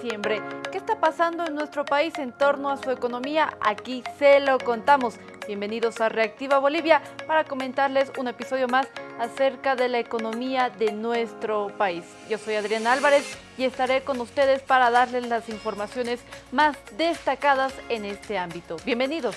diciembre. ¿Qué está pasando en nuestro país en torno a su economía? Aquí se lo contamos. Bienvenidos a Reactiva Bolivia para comentarles un episodio más acerca de la economía de nuestro país. Yo soy Adriana Álvarez y estaré con ustedes para darles las informaciones más destacadas en este ámbito. Bienvenidos.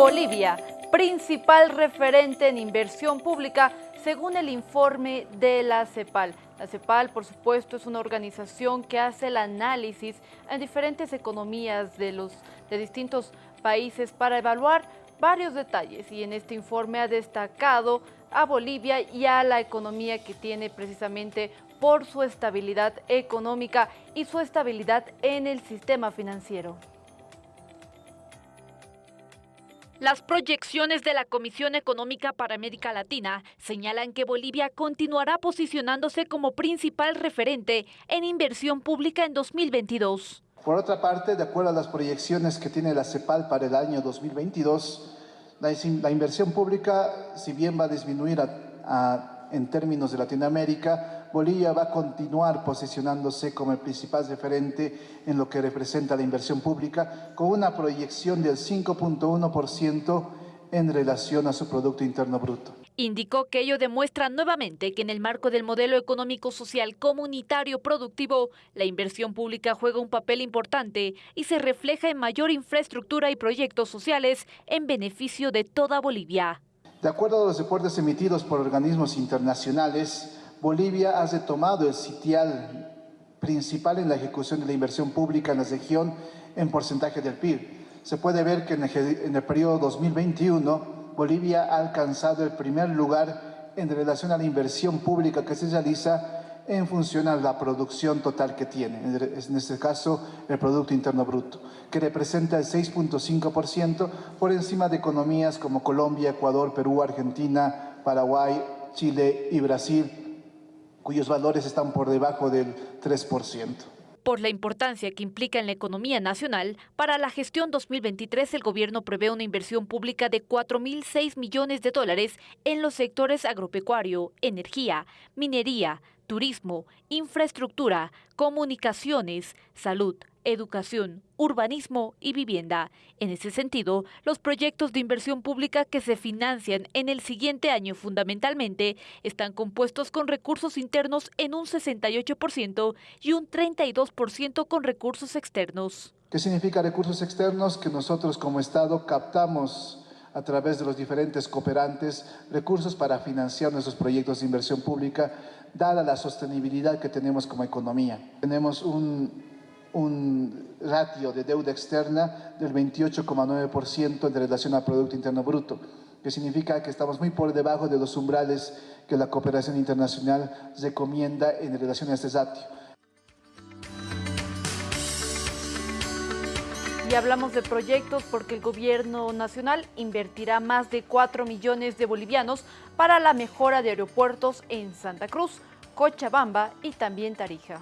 Bolivia, principal referente en inversión pública según el informe de la CEPAL. La CEPAL, por supuesto, es una organización que hace el análisis en diferentes economías de, los, de distintos países para evaluar varios detalles y en este informe ha destacado a Bolivia y a la economía que tiene precisamente por su estabilidad económica y su estabilidad en el sistema financiero. Las proyecciones de la Comisión Económica para América Latina señalan que Bolivia continuará posicionándose como principal referente en inversión pública en 2022. Por otra parte, de acuerdo a las proyecciones que tiene la CEPAL para el año 2022, la, inversión pública, si bien va a disminuir en términos de Latinoamérica, Bolivia va a continuar posicionándose como el principal referente en lo que representa la inversión pública, con una proyección del 5.1% en relación a su Producto Interno Bruto. Indicó que ello demuestra nuevamente que en el marco del modelo económico social comunitario productivo, la inversión pública juega un papel importante y se refleja en mayor infraestructura y proyectos sociales en beneficio de toda Bolivia. De acuerdo a los reportes emitidos por organismos internacionales, Bolivia ha retomado el sitial principal en la ejecución de la inversión pública en la región en porcentaje del PIB. Se puede ver que en el, periodo 2021 Bolivia ha alcanzado el primer lugar en relación a la inversión pública que se realiza en función a la producción total que tiene, en este caso el Producto Interno Bruto, que representa el 6.5% por encima de economías como Colombia, Ecuador, Perú, Argentina, Paraguay, Chile y Brasil, cuyos valores están por debajo del 3%. Por la importancia que implica en la economía nacional, para la gestión 2023 el gobierno prevé una inversión pública de 4.006 millones de dólares en los sectores agropecuario, energía, minería, turismo, infraestructura, comunicaciones, salud, educación, urbanismo y vivienda. En ese sentido, los proyectos de inversión pública que se financian en el siguiente año fundamentalmente están compuestos con recursos internos en un 68% y un 32% con recursos externos. ¿Qué significa recursos externos? Que nosotros como Estado captamos a través de los diferentes cooperantes recursos para financiar nuestros proyectos de inversión pública, dada la sostenibilidad que tenemos como economía. Tenemos un un ratio de deuda externa del 28,9% en relación al Producto Interno Bruto, que significa que estamos muy por debajo de los umbrales que la cooperación internacional recomienda en relación a este ratio. Y hablamos de proyectos porque el gobierno nacional invertirá más de 4 millones de bolivianos para la mejora de aeropuertos en Santa Cruz, Cochabamba y también Tarija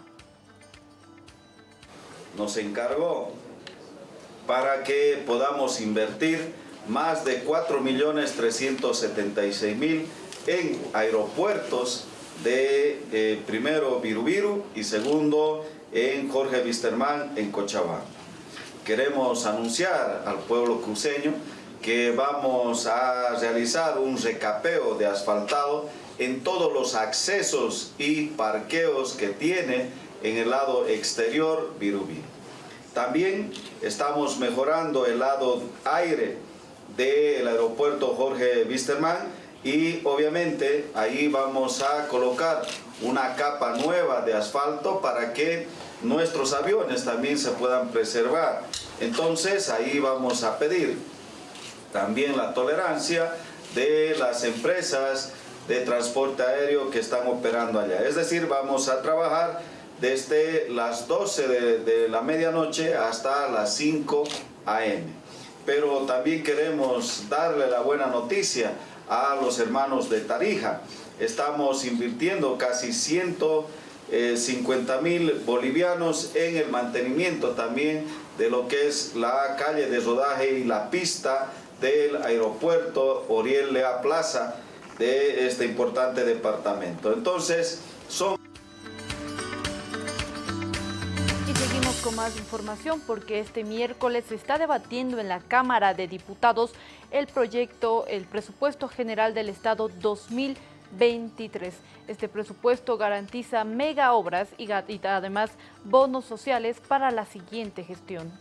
nos encargó para que podamos invertir más de 4.376.000 en aeropuertos de eh, primero Virubiru y segundo en Jorge Wisterman en Cochabamba. Queremos anunciar al pueblo cruceño que vamos a realizar un recapeo de asfaltado en todos los accesos y parqueos que tiene en el lado exterior Virubiru. También estamos mejorando el lado aire del aeropuerto Jorge Wisterman y obviamente ahí vamos a colocar una capa nueva de asfalto para que nuestros aviones también se puedan preservar. Entonces ahí vamos a pedir también la tolerancia de las empresas de transporte aéreo que están operando allá. Es decir, vamos a trabajar desde las 12 de, la medianoche hasta las 5 a.m. Pero también queremos darle la buena noticia a los hermanos de Tarija. Estamos invirtiendo casi 100 50 mil bolivianos en el mantenimiento también de lo que es la calle de rodaje y la pista del aeropuerto Oriel Lea Plaza de este importante departamento. Entonces, son... Y seguimos con más información porque este miércoles se está debatiendo en la Cámara de Diputados el proyecto, el presupuesto general del Estado 2023. Este presupuesto garantiza mega obras y, además bonos sociales para la siguiente gestión.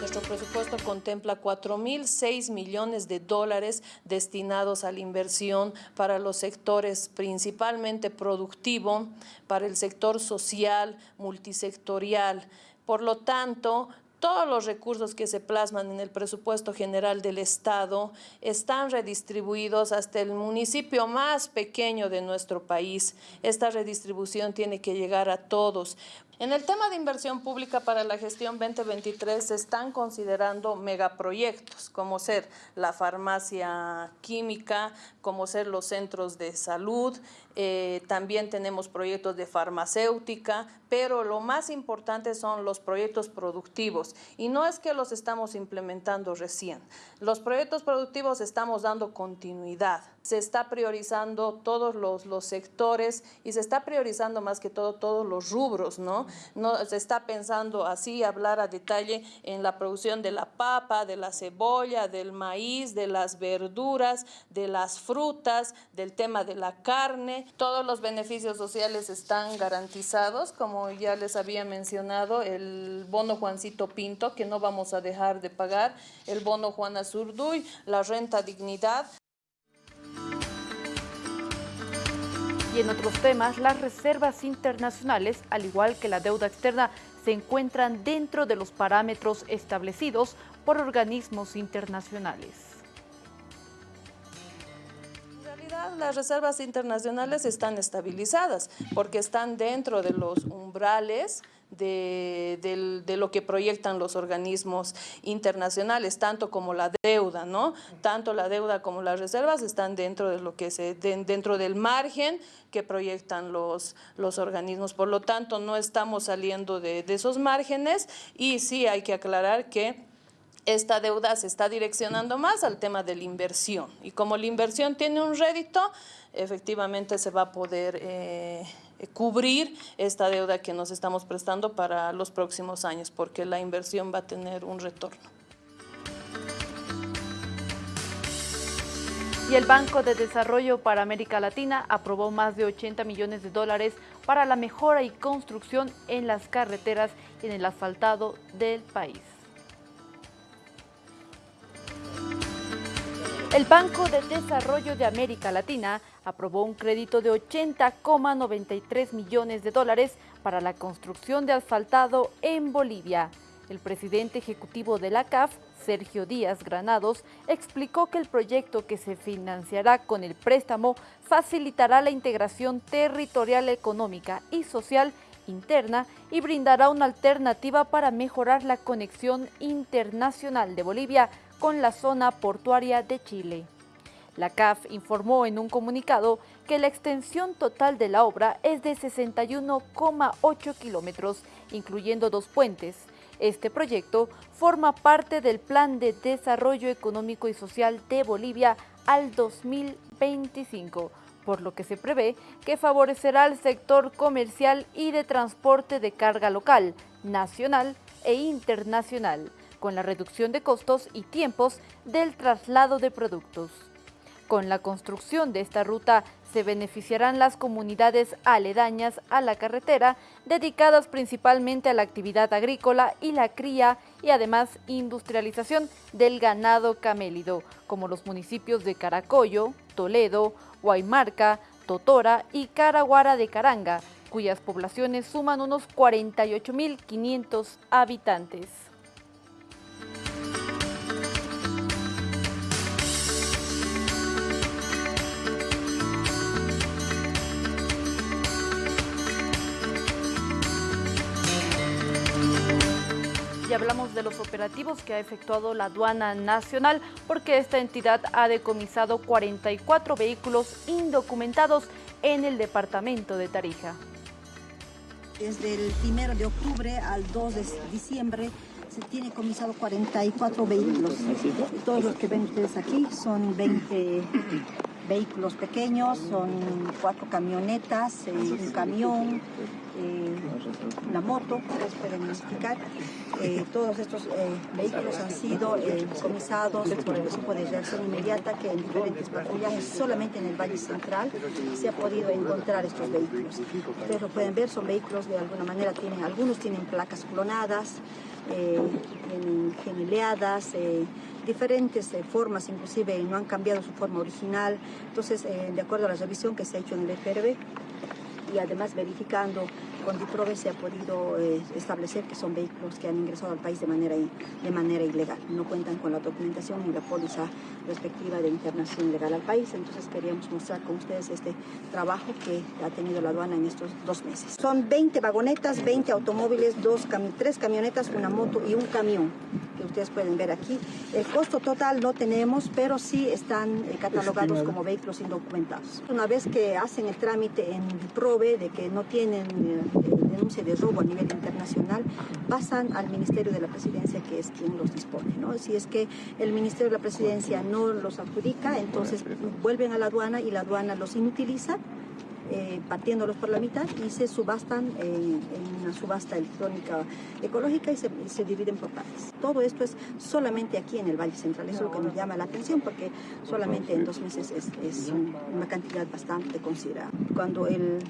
Nuestro presupuesto contempla 4.006 millones de dólares destinados a la inversión para los sectores principalmente productivo, para el sector social, multisectorial. Por lo tanto, todos los recursos que se plasman en el presupuesto general del Estado están redistribuidos hasta el municipio más pequeño de nuestro país. Esta redistribución tiene que llegar a todos. En el tema de inversión pública para la gestión 2023 se están considerando megaproyectos, como ser la farmacia química, como ser los centros de salud, eh, también tenemos proyectos de farmacéutica, pero lo más importante son los proyectos productivos y no es que los estamos implementando recién. Los proyectos productivos estamos dando continuidad, se está priorizando todos los, los sectores y se está priorizando más que todo todos los rubros, ¿no? no se está pensando así, hablar a detalle en la producción de la papa, de la cebolla, del maíz, de las verduras, de las frutas, del tema de la carne, todos los beneficios sociales están garantizados, como ya les había mencionado, el bono Juancito Pinto, que no vamos a dejar de pagar, el bono Juana Zurduy, la renta dignidad. En otros temas, las reservas internacionales, al igual que la deuda externa, se encuentran dentro de los parámetros establecidos por organismos internacionales. las reservas internacionales están estabilizadas porque están dentro de los umbrales de, lo que proyectan los organismos internacionales, tanto como la deuda, ¿no? Tanto la deuda como las reservas están dentro de lo que se, dentro del margen que proyectan los, los organismos. Por lo tanto, no estamos saliendo de, de esos márgenes y sí hay que aclarar que esta deuda se está direccionando más al tema de la inversión. Y como la inversión tiene un rédito, efectivamente se va a poder eh, cubrir esta deuda que nos estamos prestando para los próximos años, porque la inversión va a tener un retorno. Y el Banco de Desarrollo para América Latina aprobó más de 80 millones de dólares para la mejora y construcción en las carreteras y en el asfaltado del país. El Banco de Desarrollo de América Latina aprobó un crédito de 80,93 millones de dólares para la construcción de asfaltado en Bolivia. El presidente ejecutivo de la CAF, Sergio Díaz Granados, explicó que el proyecto que se financiará con el préstamo facilitará la integración territorial, económica y social interna y brindará una alternativa para mejorar la conexión internacional de Bolivia con la zona portuaria de Chile. La CAF informó en un comunicado que la extensión total de la obra es de 61,8 kilómetros, incluyendo dos puentes. Este proyecto forma parte del Plan de Desarrollo Económico y Social de Bolivia al 2025, por lo que se prevé que favorecerá al sector comercial y de transporte de carga local, nacional e internacional con la reducción de costos y tiempos del traslado de productos. Con la construcción de esta ruta se beneficiarán las comunidades aledañas a la carretera, dedicadas principalmente a la actividad agrícola y la cría y además industrialización del ganado camélido, como los municipios de Caracollo, Toledo, Guaymarca, Totora y Caraguara de Caranga, cuyas poblaciones suman unos 48.500 habitantes. Y hablamos de los operativos que ha efectuado la aduana nacional porque esta entidad ha decomisado 44 vehículos indocumentados en el departamento de Tarija. Desde el 1 de octubre al 2 de diciembre se tiene comisado 44 vehículos. Todos los que ven ustedes aquí son 20 vehículos pequeños, son cuatro camionetas, eh, un camión, eh, una moto, pueden identificar. Eh, todos estos vehículos han sido comisados por el equipo de reacción inmediata que en diferentes patrullajes, solamente en el Valle Central, se ha podido encontrar estos vehículos. Ustedes lo pueden ver, son vehículos de alguna manera, algunos tienen placas clonadas, tienen genileadas, diferentes eh, formas, inclusive no han cambiado su forma original. Entonces, eh, de acuerdo a la revisión que se ha hecho en el FRB y además verificando con DIPROVE se ha podido eh, establecer que son vehículos que han ingresado al país de manera, de manera ilegal. No cuentan con la documentación ni la póliza respectiva de internación ilegal al país. Entonces queríamos mostrar con ustedes este trabajo que ha tenido la aduana en estos dos meses. Son 20 vagonetas, 20 automóviles, dos tres camionetas, una moto y un camión que ustedes pueden ver aquí. El costo total no tenemos, pero sí están eh, catalogados como vehículos indocumentados. Una vez que hacen el trámite en DIPROVE de que no tienen eh, denuncia de robo a nivel internacional, pasan al Ministerio de la Presidencia, que es quien los dispone. Si es que el Ministerio de la Presidencia no los adjudica, entonces vuelven a la aduana y la aduana los inutiliza eh, partiéndolos por la mitad y se subastan en una subasta electrónica ecológica y se, dividen por partes. Todo esto es solamente aquí en el Valle Central, eso es lo que nos llama la atención porque solamente en dos meses es, es una cantidad bastante considerable. Cuando el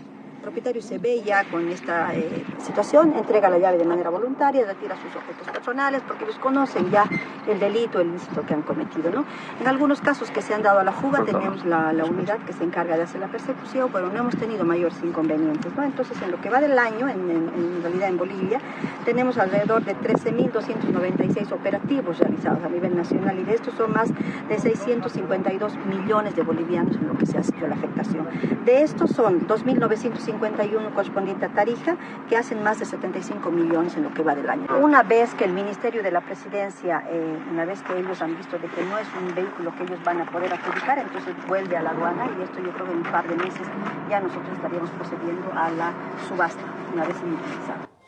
propietario se ve ya con esta eh, situación, entrega la llave de manera voluntaria, retira sus objetos personales porque ellos conocen ya el delito, el ilícito que han cometido. ¿no? En algunos casos que se han dado a la fuga tenemos la, unidad que se encarga de hacer la persecución, pero no hemos tenido mayores inconvenientes. ¿no? Entonces, en lo que va del año, en, en realidad en Bolivia, tenemos alrededor de 13.296 operativos realizados a nivel nacional y de estos son más de 652 millones de bolivianos en lo que se ha sido la afectación. De estos son 2.950 51 correspondiente a Tarija, que hacen más de 75 millones en lo que va del año. Una vez que el Ministerio de la Presidencia, eh, una vez que ellos han visto de que no es un vehículo que ellos van a poder adjudicar, entonces vuelve a la aduana y esto yo creo que en un par de meses ya nosotros estaríamos procediendo a la subasta, una vez iniciada.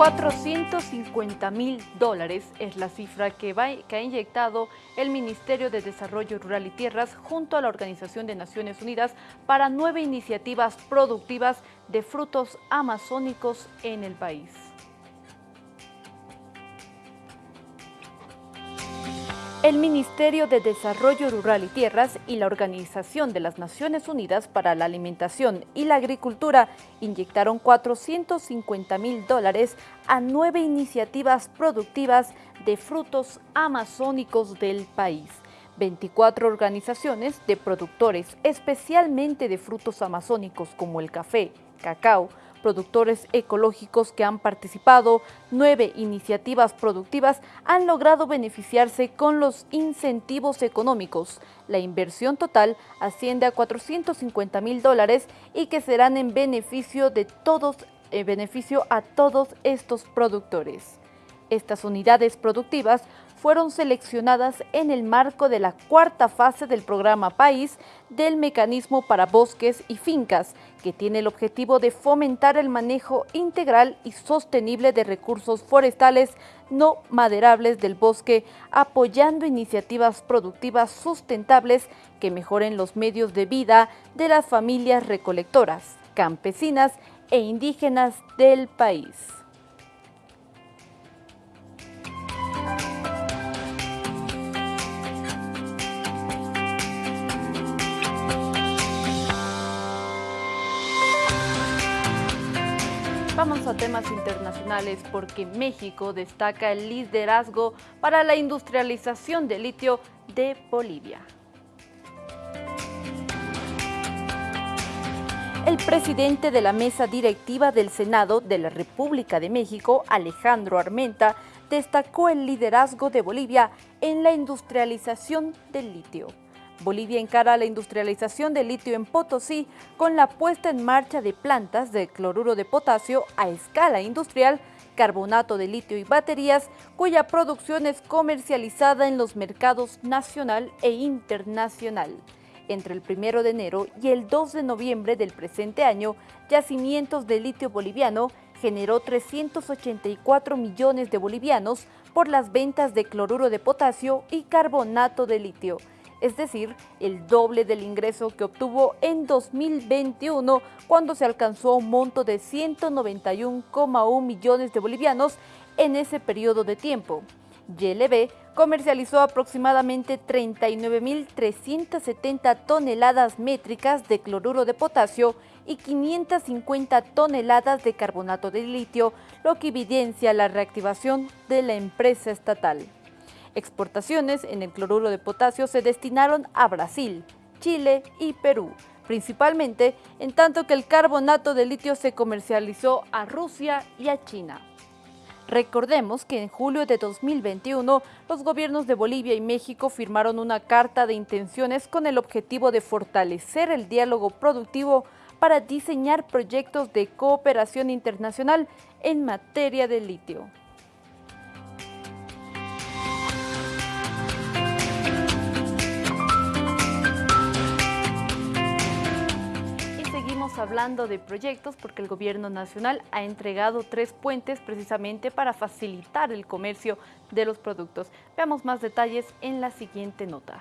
450 mil dólares es la cifra que, que, ha inyectado el Ministerio de Desarrollo Rural y Tierras junto a la Organización de Naciones Unidas para nueve iniciativas productivas de frutos amazónicos en el país. El Ministerio de Desarrollo Rural y Tierras y la Organización de las Naciones Unidas para la Alimentación y la Agricultura inyectaron 450 mil dólares a nueve iniciativas productivas de frutos amazónicos del país. 24 organizaciones de productores, especialmente de frutos amazónicos como el café, cacao, productores ecológicos que han participado, nueve iniciativas productivas han logrado beneficiarse con los incentivos económicos. La inversión total asciende a 450 mil dólares y que serán en beneficio de todos, en beneficio a todos estos productores. Estas unidades productivas fueron seleccionadas en el marco de la cuarta fase del programa País del Mecanismo para Bosques y Fincas, que tiene el objetivo de fomentar el manejo integral y sostenible de recursos forestales no maderables del bosque, apoyando iniciativas productivas sustentables que mejoren los medios de vida de las familias recolectoras, campesinas e indígenas del país. Vamos a temas internacionales porque México destaca el liderazgo para la industrialización de litio de Bolivia. El presidente de la mesa directiva del Senado de la República de México, Alejandro Armenta, destacó el liderazgo de Bolivia en la industrialización del litio. Bolivia encara la industrialización del litio en Potosí con la puesta en marcha de plantas de cloruro de potasio a escala industrial, carbonato de litio y baterías, cuya producción es comercializada en los mercados nacional e internacional. Entre el 1 de enero y el 2 de noviembre del presente año, Yacimientos de Litio Boliviano generó 384 millones de bolivianos por las ventas de cloruro de potasio y carbonato de litio, es decir, el doble del ingreso que obtuvo en 2021 cuando se alcanzó un monto de 191,1 millones de bolivianos en ese periodo de tiempo. YLB comercializó aproximadamente 39.370 toneladas métricas de cloruro de potasio y 550 toneladas de carbonato de litio, lo que evidencia la reactivación de la empresa estatal. Exportaciones en el cloruro de potasio se destinaron a Brasil, Chile y Perú, principalmente en tanto que el carbonato de litio se comercializó a Rusia y a China. Recordemos que en julio de 2021 los gobiernos de Bolivia y México firmaron una carta de intenciones con el objetivo de fortalecer el diálogo productivo para diseñar proyectos de cooperación internacional en materia de litio. Hablando de proyectos porque el gobierno nacional ha entregado tres puentes precisamente para facilitar el comercio de los productos. Veamos más detalles en la siguiente nota.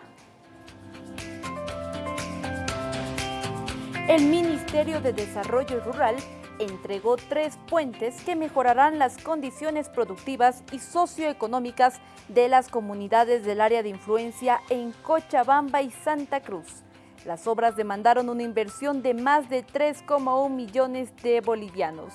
El Ministerio de Desarrollo Rural entregó tres puentes que mejorarán las condiciones productivas y socioeconómicas de las comunidades del área de influencia en Cochabamba y Santa Cruz. Las obras demandaron una inversión de más de 3,1 millones de bolivianos.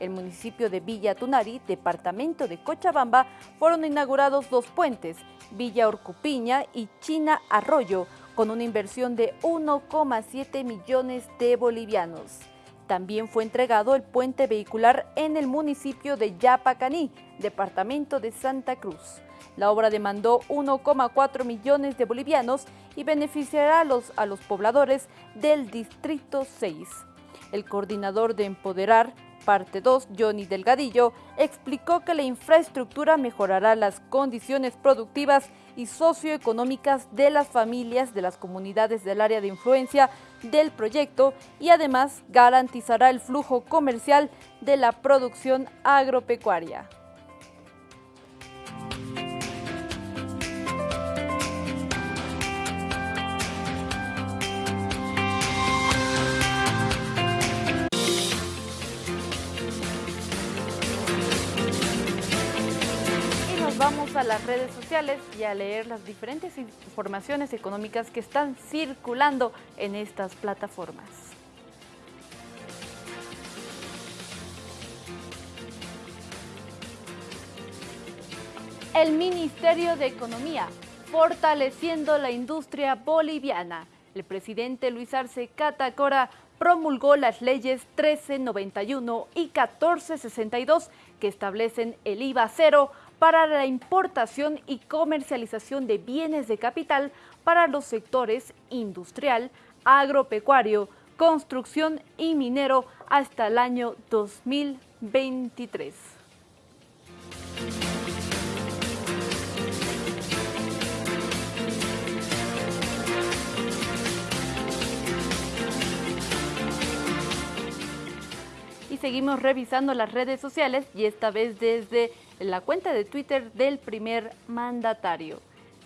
El municipio de Villa Tunari, departamento de Cochabamba, fueron inaugurados dos puentes, Villa Orcupiña y China Arroyo, con una inversión de 1,7 millones de bolivianos. También fue entregado el puente vehicular en el municipio de Yapacaní, departamento de Santa Cruz. La obra demandó 1,4 millones de bolivianos y beneficiará a los, pobladores del Distrito 6. El coordinador de Empoderar, parte 2, Johnny Delgadillo, explicó que la infraestructura mejorará las condiciones productivas y socioeconómicas de las familias de las comunidades del área de influencia del proyecto y además garantizará el flujo comercial de la producción agropecuaria. Vamos a las redes sociales y a leer las diferentes informaciones económicas que están circulando en estas plataformas. El Ministerio de Economía, fortaleciendo la industria boliviana. El presidente Luis Arce Catacora promulgó las leyes 1391 y 1462 que establecen el IVA cero para la importación y comercialización de bienes de capital para los sectores industrial, agropecuario, construcción y minero hasta el año 2023. Seguimos revisando las redes sociales y esta vez desde la cuenta de Twitter del primer mandatario.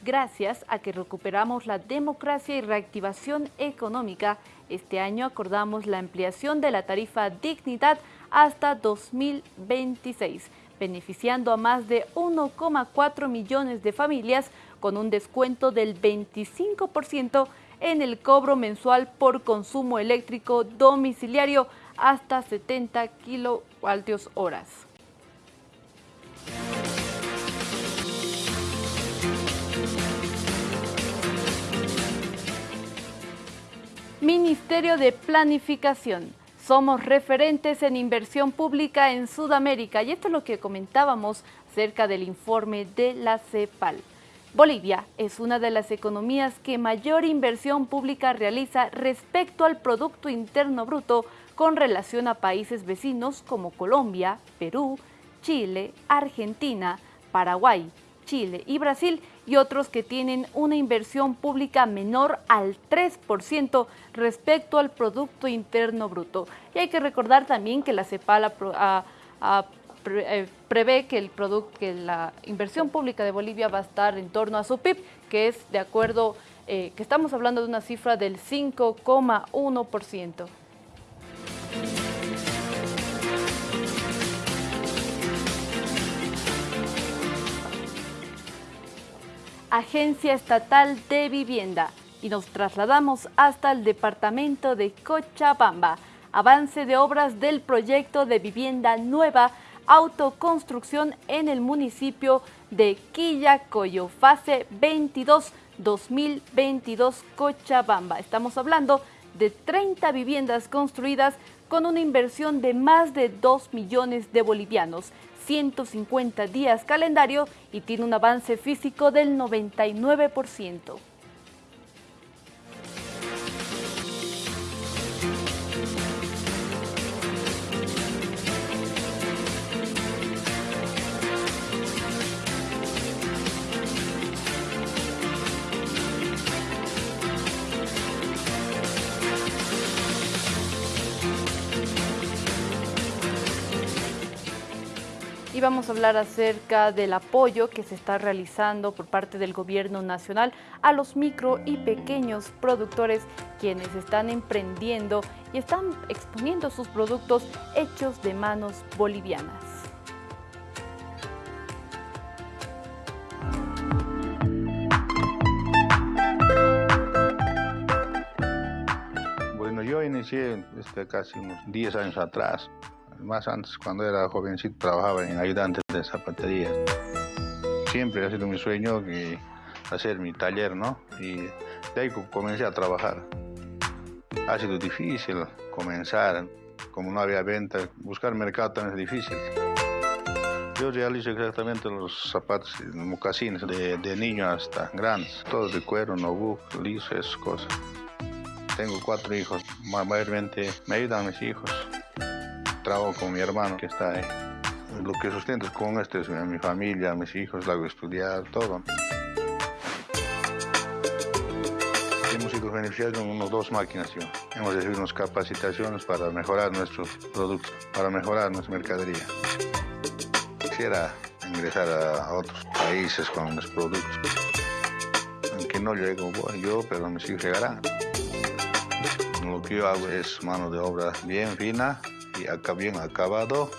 Gracias a que recuperamos la democracia y reactivación económica, este año acordamos la ampliación de la tarifa Dignidad hasta 2026, beneficiando a más de 1,4 millones de familias con un descuento del 25% en el cobro mensual por consumo eléctrico domiciliario hasta 70 kilovoltios horas. Ministerio de Planificación. Somos referentes en inversión pública en Sudamérica y esto es lo que comentábamos acerca del informe de la CEPAL. Bolivia es una de las economías que mayor inversión pública realiza respecto al Producto Interno Bruto con relación a países vecinos como Colombia, Perú, Chile, Argentina, Paraguay, Chile y Brasil y otros que tienen una inversión pública menor al 3% respecto al Producto Interno Bruto. Y hay que recordar también que la CEPAL eh, prevé que, que la inversión pública de Bolivia va a estar en torno a su PIB, que es de acuerdo, eh, que estamos hablando de una cifra del 5,1%. Agencia Estatal de Vivienda y nos trasladamos hasta el departamento de Cochabamba. Avance de obras del proyecto de vivienda nueva autoconstrucción en el municipio de Quillacoyo, fase 22 2022 Cochabamba. Estamos hablando de 30 viviendas construidas con una inversión de más de 2 millones de bolivianos. 150 días calendario y tiene un avance físico del 99%. Y vamos a hablar acerca del apoyo que se está realizando por parte del gobierno nacional a los micro y pequeños productores quienes están emprendiendo y están exponiendo sus productos hechos de manos bolivianas. Bueno, yo inicié este, casi unos 10 años atrás más antes, cuando era jovencito, trabajaba en ayudante de zapatería. Siempre ha sido mi sueño que hacer mi taller, ¿no? Y de ahí comencé a trabajar. Ha sido difícil comenzar, como no había venta, buscar mercado también es difícil. Yo realizo exactamente los zapatos, mocasines, de, de niño hasta grandes, todos de cuero, no liso, esas cosas. Tengo cuatro hijos, mayormente me ayudan mis hijos trabajo con mi hermano que está ahí. Lo que sustento con este es mi familia, mis hijos, la hago estudiar, todo. Hemos sido beneficiados con unas dos máquinas. Hemos recibido unas capacitaciones para mejorar nuestros productos, para mejorar nuestra mercadería. Quisiera ingresar a, otros países con los productos. Aunque no llego yo, pero mis hijos llegarán. Lo que yo hago es mano de obra bien fina, y acá bien acabado,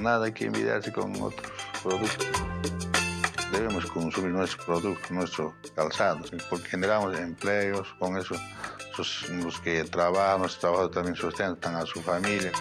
nada que envidiarse con otros productos. Debemos consumir nuestro producto, nuestro calzado, porque generamos empleos, con eso los, que trabajan, los trabajadores también sustentan a su familia.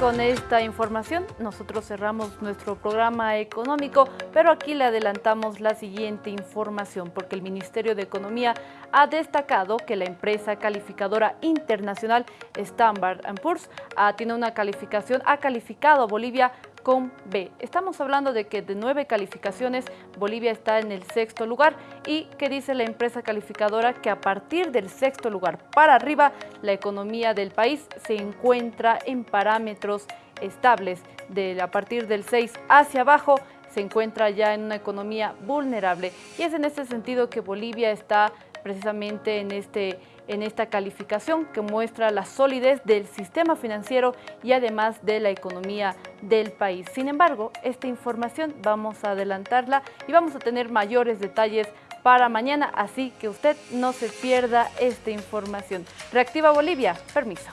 Con esta información nosotros cerramos nuestro programa económico, pero aquí le adelantamos la siguiente información porque el Ministerio de Economía ha destacado que la empresa calificadora internacional Standard Poor's ah, tiene una calificación, ha calificado a Bolivia con B. Estamos hablando de que de nueve calificaciones Bolivia está en el sexto lugar y que dice la empresa calificadora que a partir del sexto lugar para arriba la economía del país se encuentra en parámetros estables. De, a partir del 6 hacia abajo se encuentra ya en una economía vulnerable y es en este sentido que Bolivia está precisamente en este en esta calificación que muestra la solidez del sistema financiero y además de la economía del país. Sin embargo, esta información vamos a adelantarla y vamos a tener mayores detalles para mañana, así que usted no se pierda esta información. Reactiva Bolivia, permiso.